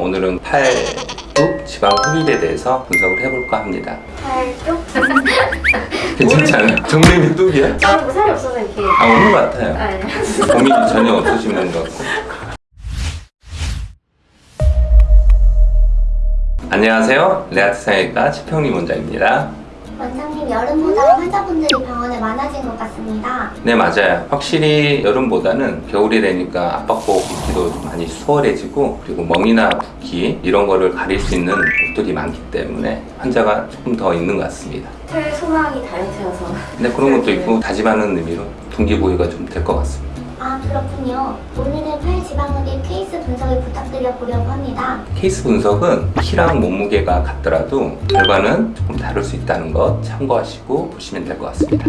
오늘은 팔뚝 지방 흡입에 대해서 분석을 해볼까 합니다. 팔쪽? 괜찮지 않아요? 정림이 뚝이야? 저는 뭐 살이 없어서 이렇게 아, 없는 것 같아요. 아, 네. 고민이 전혀 없으신 것 같고. 안녕하세요. 레아트 상외과 최평림 원장입니다. 원장님 여름보다 환자분들이 병원에 많아진 것 같습니다. 네 맞아요. 확실히 여름보다는 겨울이 되니까 압박복 입기도 좀 많이 수월해지고 그리고 멍이나 붓기 이런 거를 가릴 수 있는 옷들이 많기 때문에 환자가 조금 더 있는 것 같습니다. 제 소망이 다이어트여서. 근데 그런 것도 있고 다짐하는 의미로 동기부여가 좀 될 것 같습니다 아 그렇군요. 오늘은 팔 지방흡입 케이스 분석을 부탁드려 보려고 합니다. 케이스 분석은 키랑 몸무게가 같더라도 결과는 조금 다를 수 있다는 것 참고하시고 보시면 될 것 같습니다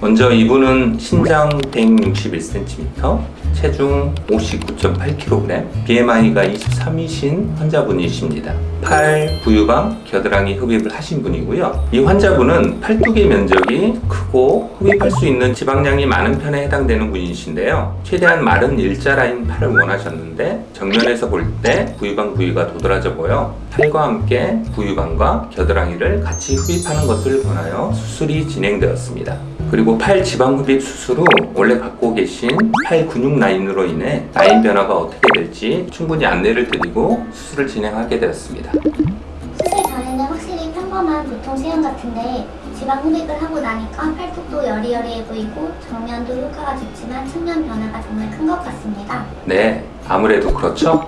먼저 이분은 신장 161cm, 체중 59.8kg, BMI가 23이신 환자분이십니다. 팔, 부유방, 겨드랑이 흡입을 하신 분이고요. 이 환자분은 팔뚝의 면적이 크고 흡입할 수 있는 지방량이 많은 편에 해당되는 분이신데요. 최대한 마른 일자 라인 팔을 원하셨는데 정면에서 볼 때 부유방 부위가 도드라져 보여 팔과 함께 부유방과 겨드랑이를 같이 흡입하는 것을 원하여 수술이 진행되었습니다. 그리고 팔 지방 흡입 수술 후 원래 갖고 계신 팔 근육 라인으로 인해 라인 변화가 어떻게 될지 충분히 안내를 드리고 수술을 진행하게 되었습니다. 수술 전에는 확실히 평범한 보통 체형 같은데 지방 흡입을 하고 나니까 팔뚝도 여리여리해 보이고 정면도 효과가 좋지만 측면 변화가 정말 큰 것 같습니다. 네, 아무래도 그렇죠?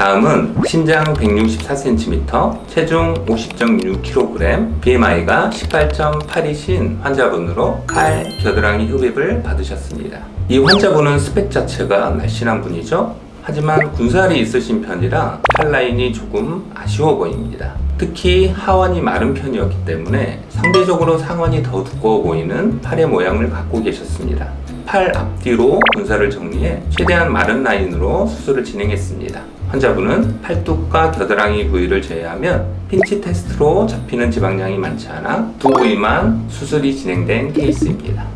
다음은 신장 164cm, 체중 50.6kg, BMI가 18.8이신 환자분으로 팔 겨드랑이 흡입을 받으셨습니다. 이 환자분은 스펙 자체가 날씬한 분이죠. 하지만 군살이 있으신 편이라 팔 라인이 조금 아쉬워 보입니다. 특히 하원이 마른 편이었기 때문에 상대적으로 상원이 더 두꺼워 보이는 팔의 모양을 갖고 계셨습니다. 팔 앞뒤로 군살을 정리해 최대한 마른 라인으로 수술을 진행했습니다. 환자분은 팔뚝과 겨드랑이 부위를 제외하면 핀치 테스트로 잡히는 지방량이 많지 않아 두 부위만 수술이 진행된 케이스입니다.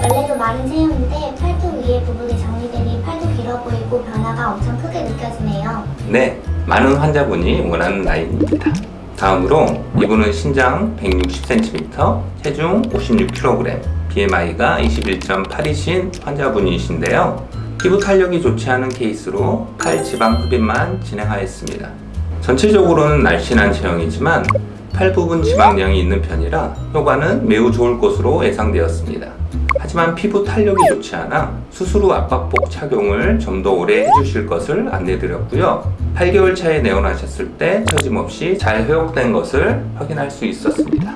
원래도 마른 체형인데 팔뚝 위에 부분이 정리되니 팔도 길어 보이고 변화가 엄청 크게 느껴지네요. 네, 많은 환자분이 원하는 라인입니다. 다음으로 이분은 신장 160cm, 체중 56kg, BMI가 21.8이신 환자분이신데요. 피부 탄력이 좋지 않은 케이스로 팔 지방 흡입만 진행하였습니다. 전체적으로는 날씬한 체형이지만 팔 부분 지방량이 있는 편이라 효과는 매우 좋을 것으로 예상되었습니다. 하지만 피부 탄력이 좋지 않아 수술 후 압박복 착용을 좀 더 오래 해주실 것을 안내드렸고요. 8개월 차에 내원하셨을 때 처짐없이 잘 회복된 것을 확인할 수 있었습니다.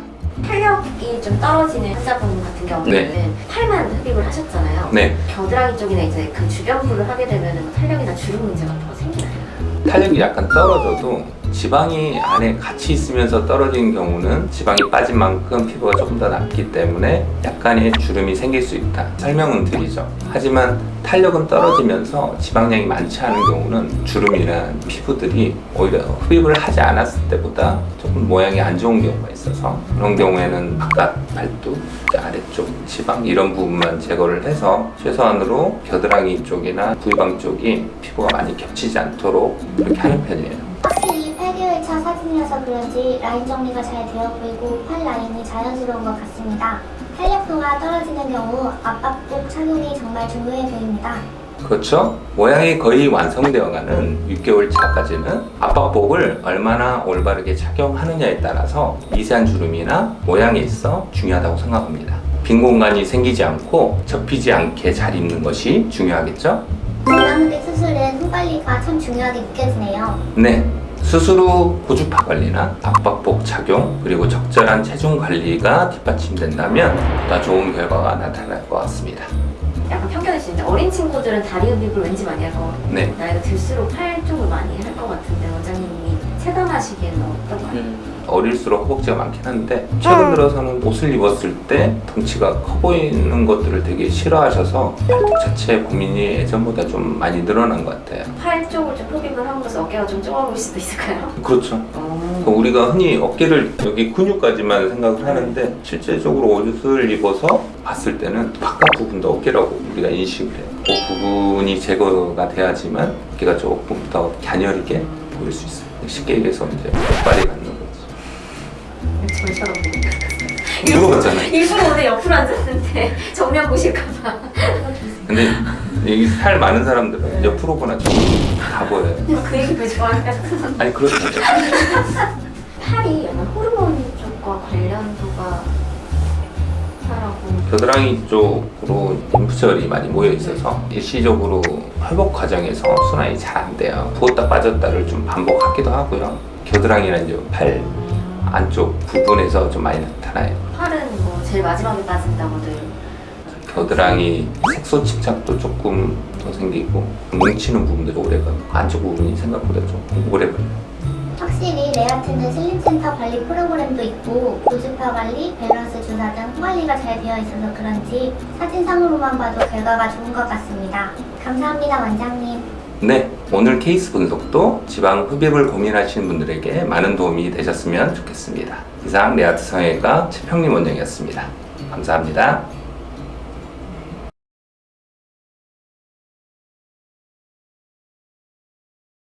좀 떨어지는 환자분 같은 경우에는 네. 팔만 흡입을 하셨잖아요. 네, 겨드랑이 쪽이나 이제 그 주변 부를 하게 되면 탄력이나 주름 문제 같은 거 생기나요? 탄력이 약간 떨어져도 지방이 안에 같이 있으면서 떨어지는 경우는 지방이 빠진 만큼 피부가 조금 더 낫기 때문에 약간의 주름이 생길 수 있다. 설명은 드리죠. 하지만 탄력은 떨어지면서 지방량이 많지 않은 경우는 주름이란 피부들이 오히려 흡입을 하지 않았을 때보다 조금 모양이 안 좋은 경우가 있어서 그런 경우에는 바깥 팔뚝 아래쪽 지방 이런 부분만 제거를 해서 최소한으로 겨드랑이 쪽이나 부위방 쪽이 피부가 많이 겹치지 않도록 그렇게 하는 편이에요. 확실히 8개월 차 사진이라서 그런지 라인 정리가 잘 되어 보이고 팔 라인이 자연스러운 것 같습니다. 탄력도가 떨어지는 경우 압박복 착용이 정말 중요해 보입니다. 그렇죠? 모양이 거의 완성되어가는 6개월 차까지는 압박복을 얼마나 올바르게 착용하느냐에 따라서 미세한 주름이나 모양에 있어 중요하다고 생각합니다. 빈 공간이 생기지 않고 접히지 않게 잘 입는 것이 중요하겠죠? 지방흡입 수술은 후 관리가 참 중요하게 느껴지네요. 네. 후 고주파 관리나 압박복 착용 그리고 적절한 체중 관리가 뒷받침된다면 보다 좋은 결과가 나타날 것 같습니다. 약간 편견일 수 있는데 어린 친구들은 다리 흡입을 왠지 많이 할 것 같아요. 네. 나이가 들수록 팔 쪽을 많이 할 것 같은데 원장님 이 체감하시기에는 어떤가요? 어릴수록 허벅지가 많긴 한데 최근 들어서는 옷을 입었을 때 덩치가 커 보이는 것들을 되게 싫어하셔서 팔뚝 자체 고민이 예전보다 좀 많이 늘어난 것 같아요 팔 쪽을 좀 흡입을 함으로써 어깨가 좀 좁아 보일 수도 있을까요? 그렇죠 어. 우리가 흔히 어깨를 여기 근육까지만 생각을 하는데 실제적으로 옷을 입어서 봤을 때는 바깥 부분도 어깨라고 우리가 인식을 해요 그 부분이 제거가 돼야지만 어깨가 조금 더 갸녀리게 보일 수 있어요. 쉽게 얘기해서 이제 빨리 갖는 거지. 절 쳐다보고 물어봤잖아요. 일부러 오늘 옆으로 앉았는데 정면 보실까봐 근데 여기 살 많은 사람들은 옆으로 보나 다 보여요. 그 얘기 왜 좋아해요? 아니 그렇죠. 팔이 약간 호르몬 쪽과 관련도가 겨드랑이 쪽으로 림프절이 많이 모여 있어서 일시적으로 회복 과정에서 순환이 잘 안 돼요. 부었다 빠졌다를 좀 반복하기도 하고요. 겨드랑이나 이제 팔 안쪽 부분에서 좀 많이 나타나요. 팔은 뭐 제일 마지막에 빠진다고들 겨드랑이 색소 침착도 조금 더 생기고 뭉치는 부분들이 오래 가고 안쪽 부분이 생각보다 좀 오래 걸려요. 확실히 레아트는 슬림센터 관리 프로그램도 있고 고주파 관리, 밸런스 주사 등 관리가 잘 되어 있어서 그런지 사진상으로만 봐도 결과가 좋은 것 같습니다. 감사합니다 원장님. 네, 오늘 케이스 분석도 지방 흡입을 고민하시는 분들에게 많은 도움이 되셨으면 좋겠습니다. 이상 레아트 성형외과 최평림 원장이었습니다. 감사합니다.